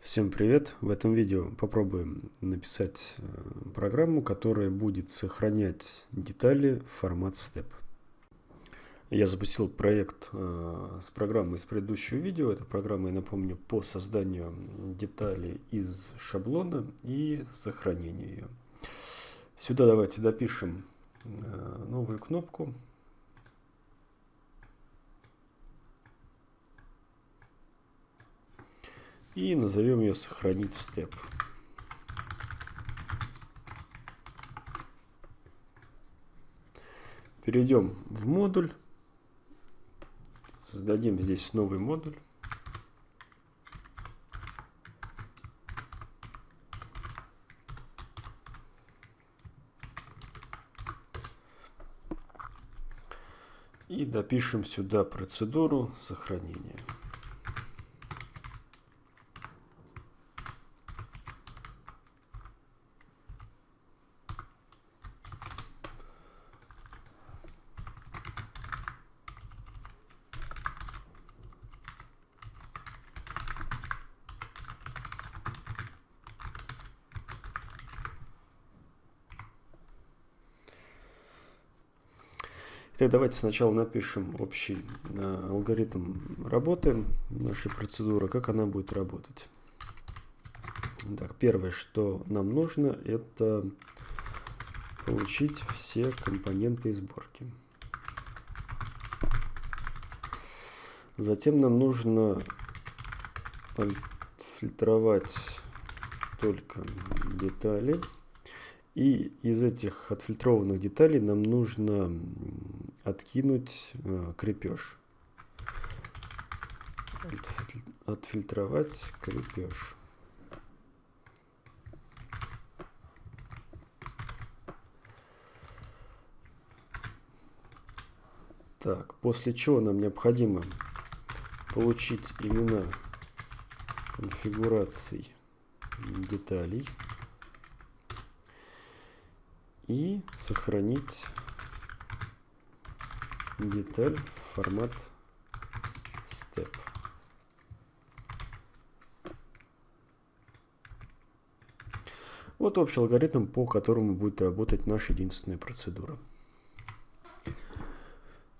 Всем привет! В этом видео попробуем написать э, программу, которая будет сохранять детали в формат step. Я запустил проект э, с программой из предыдущего видео. Эта программа, я напомню, по созданию деталей из шаблона и сохранению ее. Сюда давайте допишем э, новую кнопку и назовем ее сохранить в степ. Перейдем в модуль, создадим здесь новый модуль. И допишем сюда процедуру сохранения. Так, давайте сначала напишем общий э, алгоритм работы нашей процедуры, как она будет работать. Так, первое, что нам нужно, это получить все компоненты сборки. Затем нам нужно фильтровать только детали. И из этих отфильтрованных деталей нам нужно откинуть э, крепеж. Отфильтровать крепеж. Так, после чего нам необходимо получить имена конфигураций деталей и сохранить деталь формат step. Вот общий алгоритм, по которому будет работать наша единственная процедура.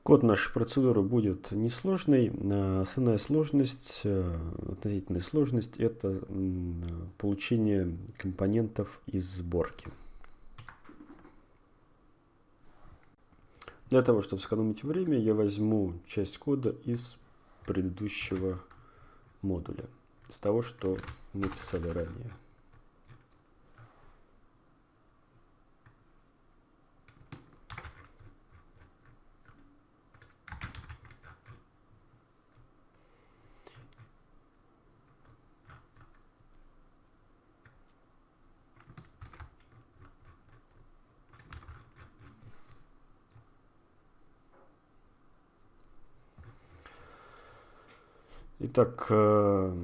Код нашей процедуры будет несложный. Основная сложность, э, относительная сложность, это получение компонентов из сборки. Для того, чтобы сэкономить время, я возьму часть кода из предыдущего модуля, с того, что мы писали ранее. Итак, э,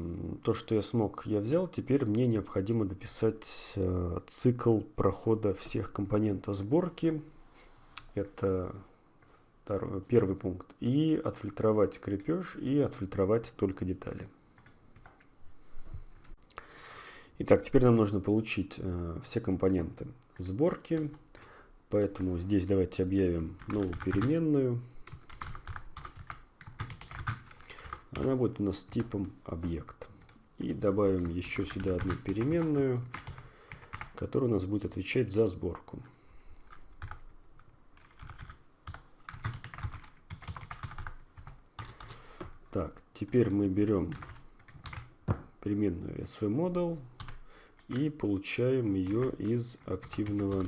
то, что я смог, я взял. Теперь мне необходимо дописать э, цикл прохода всех компонентов сборки. Это первый пункт. И отфильтровать крепеж и отфильтровать только детали. Итак, теперь нам нужно получить э, все компоненты сборки. Поэтому здесь давайте объявим новую переменную. Она будет у нас типом объект. И добавим еще сюда одну переменную, которая у нас будет отвечать за сборку. Так, теперь мы берем переменную svModel и получаем ее из активного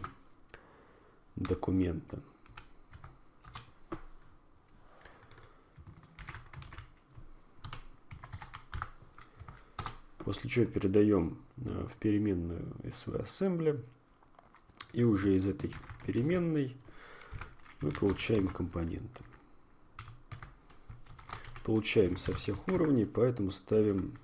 документа. После чего передаем э, в переменную svAssembly. И уже из этой переменной мы получаем компоненты. Получаем со всех уровней, поэтому ставим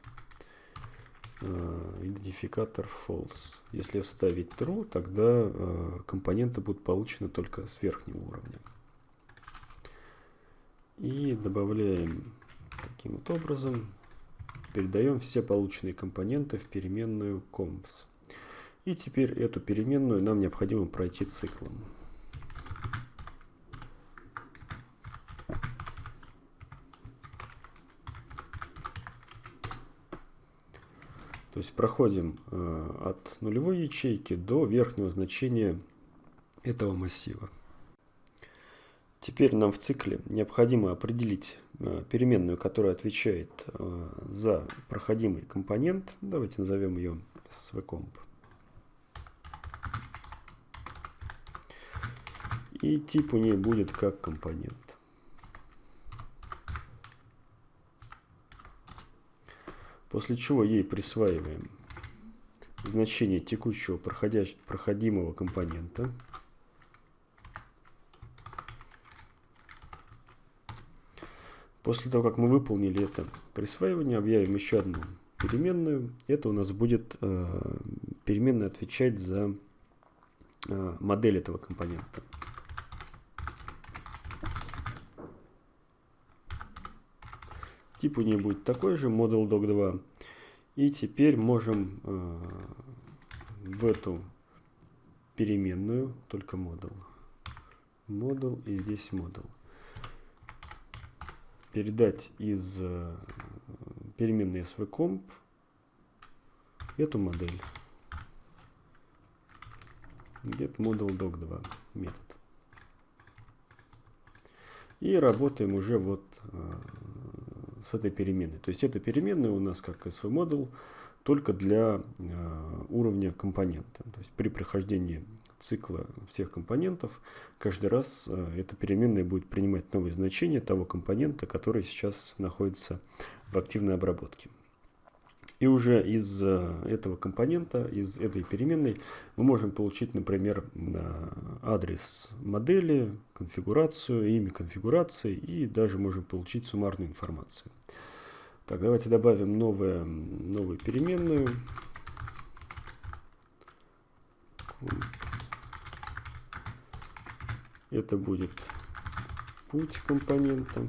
э, идентификатор false. Если вставить true, тогда э, компоненты будут получены только с верхнего уровня. И добавляем таким вот образом передаем все полученные компоненты в переменную comps. И теперь эту переменную нам необходимо пройти циклом. То есть проходим э, от нулевой ячейки до верхнего значения этого массива. Теперь нам в цикле необходимо определить э, переменную, которая отвечает э, за проходимый компонент. Давайте назовем ее svcomp. И тип у нее будет как компонент. После чего ей присваиваем значение текущего проходимого компонента. После того, как мы выполнили это присваивание, объявим еще одну переменную. Это у нас будет э, переменная отвечать за э, модель этого компонента. Тип у нее будет такой же, model doc 2. И теперь можем э, в эту переменную, только model, model и здесь model, передать из э, переменной svcomp эту модель. Get model doc 2 метод. И работаем уже вот э, с этой переменной. То есть эта переменная у нас как SV model только для э, уровня компонента. То есть при прохождении цикла всех компонентов каждый раз э, эта переменная будет принимать новые значения того компонента, который сейчас находится в активной обработке. И уже из э, этого компонента, из этой переменной, мы можем получить, например, адрес модели, конфигурацию, имя конфигурации и даже можем получить суммарную информацию. Так, давайте добавим новое, новую переменную. Это будет путь компонента.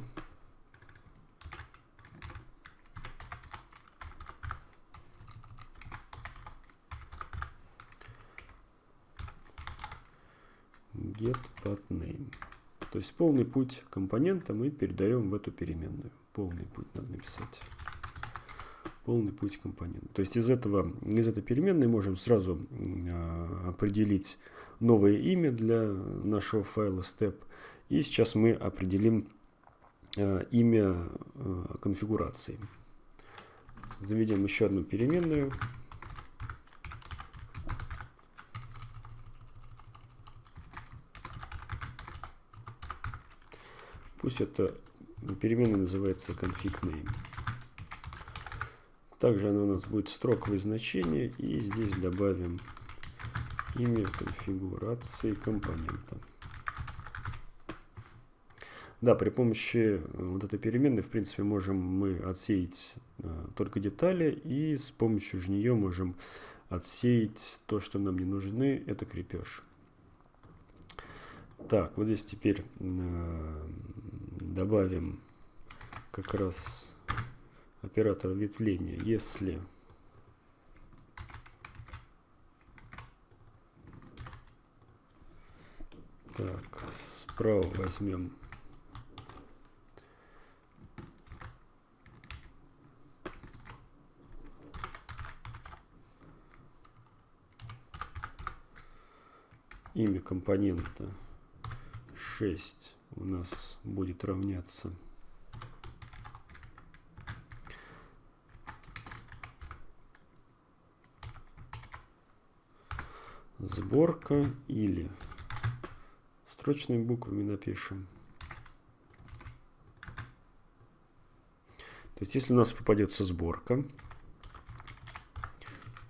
get path name. То есть полный путь компонента мы передаем в эту переменную. Полный путь надо написать. Полный путь компонента. То есть из, этого, из этой переменной можем сразу э, определить новое имя для нашего файла step. И сейчас мы определим э, имя э, конфигурации. Заведем еще одну переменную. Пусть эта переменная называется config name. Также она у нас будет строковое значение. И здесь добавим имя конфигурации компонента. Да, при помощи э, вот этой переменной, в принципе, можем мы отсеять э, только детали, и с помощью же нее можем отсеять то, что нам не нужны, это крепеж. Так, вот здесь теперь э, добавим как раз оператор ветвления. Если так, справа возьмем имя компонента 6 у нас будет равняться сборка или строчными буквами напишем. То есть, если у нас попадется сборка,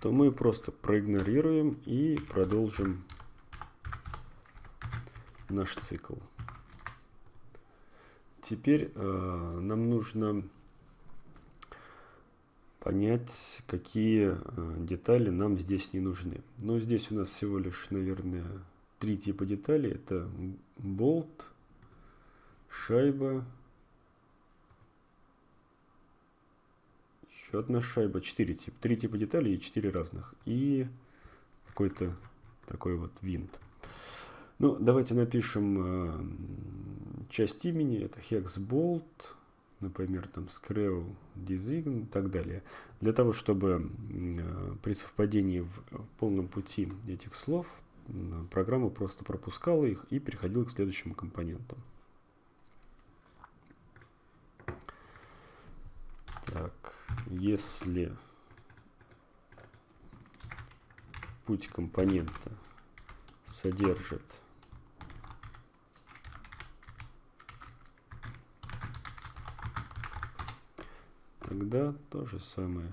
то мы просто проигнорируем и продолжим наш цикл. Теперь э, нам нужно понять, какие э, детали нам здесь не нужны. Но здесь у нас всего лишь, наверное, три типа деталей. Это болт, шайба, еще одна шайба, 4 типа, 3 типа деталей и 4 разных. И какой-то такой вот винт. Ну, давайте напишем э, часть имени, это hexbolt, например, там screw design и так далее. Для того, чтобы э, при совпадении в полном пути этих слов программа просто пропускала их и переходила к следующему компоненту. Так, если путь компонента содержит тогда то же самое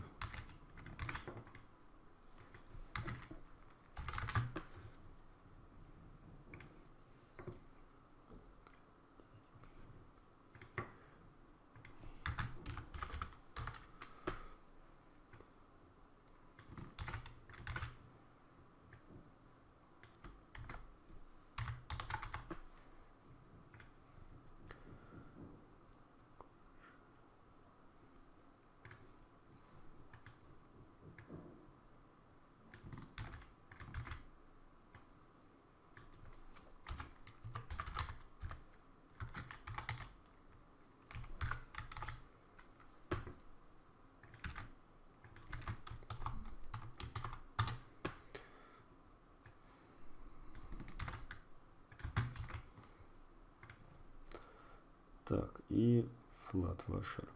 Так, и FlatWasher.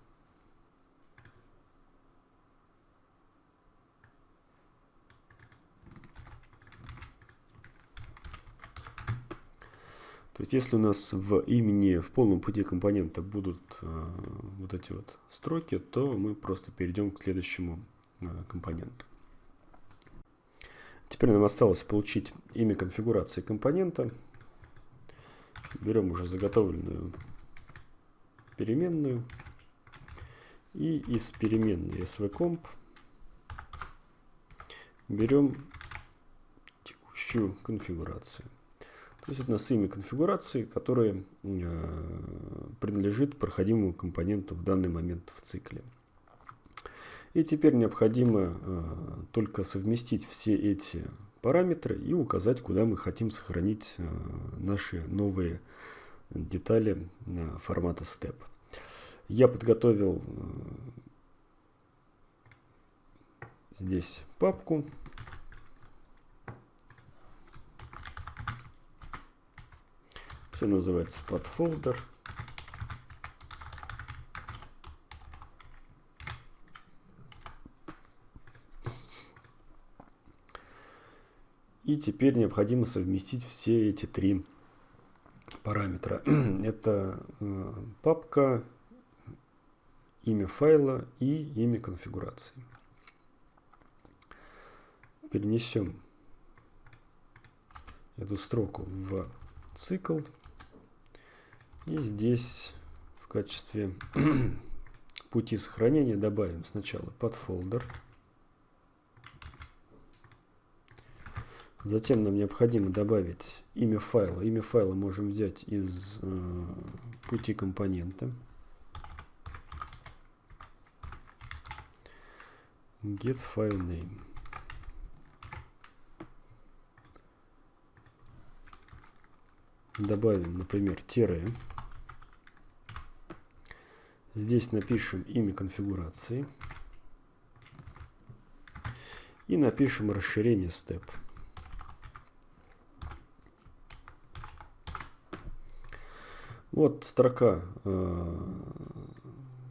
То есть, если у нас в имени, в полном пути компонента будут э, вот эти вот строки, то мы просто перейдем к следующему э, компоненту. Теперь нам осталось получить имя конфигурации компонента. Берем уже заготовленную переменную. И из переменной svcomp берем текущую конфигурацию. То есть это у нас имя конфигурации, которое э, принадлежит проходимому компоненту в данный момент в цикле. И теперь необходимо э, только совместить все эти параметры и указать, куда мы хотим сохранить э, наши новые детали формата step. Я подготовил э, здесь папку. Все называется подфолдер. И теперь необходимо совместить все эти три параметра. Это э, папка, имя файла и имя конфигурации. Перенесем эту строку в цикл. И здесь в качестве пути сохранения добавим сначала подфолдер. фолдер Затем нам необходимо добавить имя файла. Имя файла можем взять из э, пути компонента. Get file name. Добавим, например, тире. Здесь напишем имя конфигурации. И напишем расширение step. Вот строка э,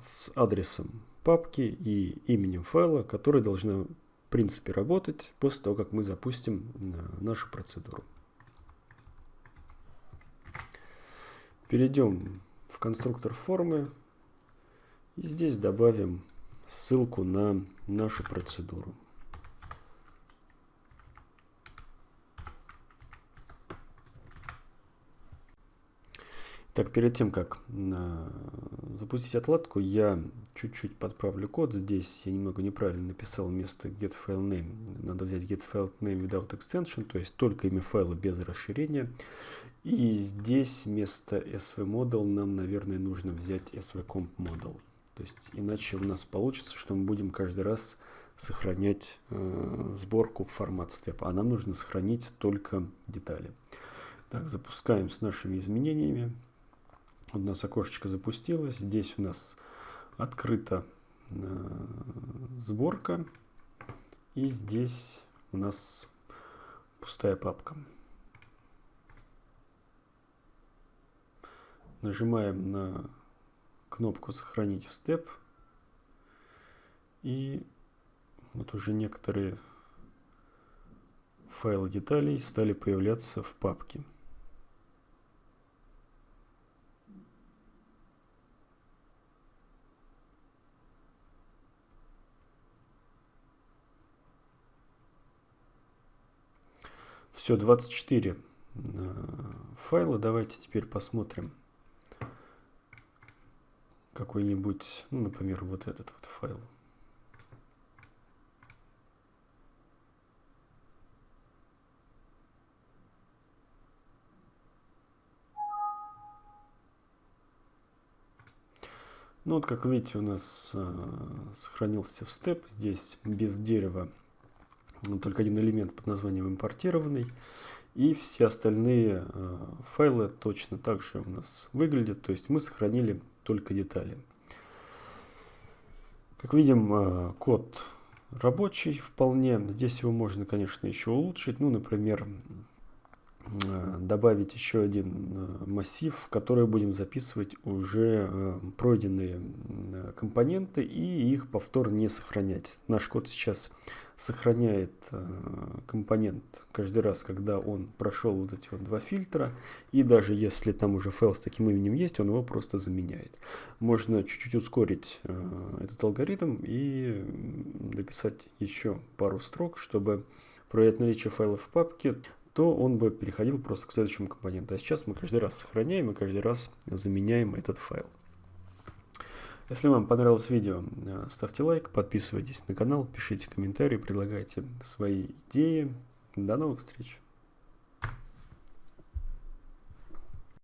с адресом папки и именем файла, который должна в принципе работать после того, как мы запустим э, нашу процедуру. Перейдем в конструктор формы и здесь добавим ссылку на нашу процедуру. Так, перед тем, как э, запустить отладку, я чуть-чуть подправлю код. Здесь я немного неправильно написал вместо getFileName. Надо взять getFileName without extension, то есть только имя файла без расширения. И здесь вместо svmodel нам, наверное, нужно взять svcompModel. То есть иначе у нас получится, что мы будем каждый раз сохранять э, сборку в формат степ, а нам нужно сохранить только детали. Так, запускаем с нашими изменениями. У нас окошечко запустилось. Здесь у нас открыта э, сборка. И здесь у нас пустая папка. Нажимаем на кнопку «Сохранить в степ». И вот уже некоторые файлы деталей стали появляться в папке. Все, 24 э, файла. Давайте теперь посмотрим какой-нибудь, ну, например, вот этот вот файл. Ну вот, как видите, у нас э, сохранился в степ. Здесь без дерева только один элемент под названием импортированный. И все остальные э, файлы точно так же у нас выглядят. То есть мы сохранили только детали. Как видим, э, код рабочий вполне. Здесь его можно, конечно, еще улучшить. Ну, например, добавить еще один э, массив, в который будем записывать уже э, пройденные компоненты и их повтор не сохранять. Наш код сейчас сохраняет компонент каждый раз, когда он прошел вот эти вот два фильтра. И даже если там уже файл с таким именем есть, он его просто заменяет. Можно чуть-чуть ускорить этот алгоритм и дописать еще пару строк, чтобы проверять наличие файлов в папке то он бы переходил просто к следующему компоненту. А сейчас мы каждый раз сохраняем и каждый раз заменяем этот файл. Если вам понравилось видео, э, ставьте лайк, подписывайтесь на канал, пишите комментарии, предлагайте свои идеи. До новых встреч!